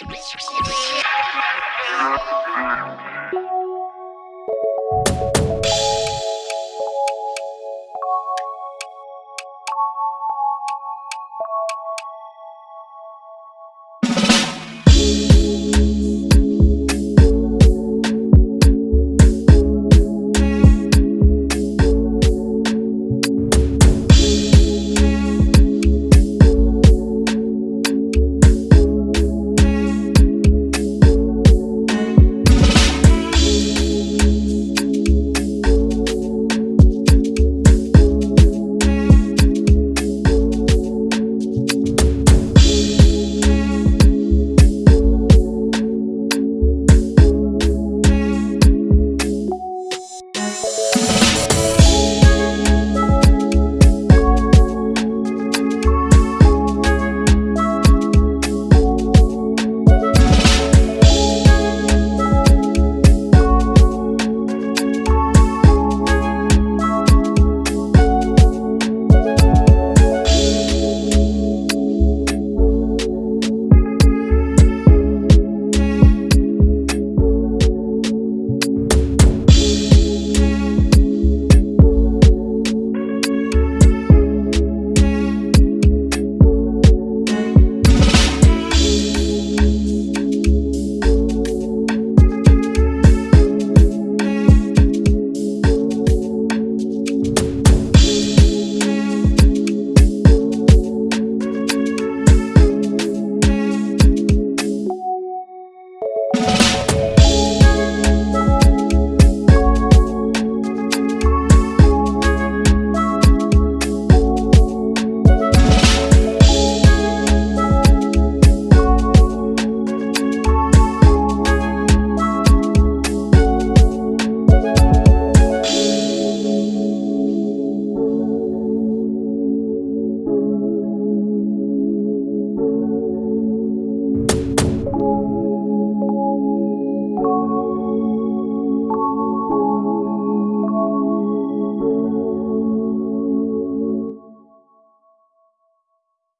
Yeah.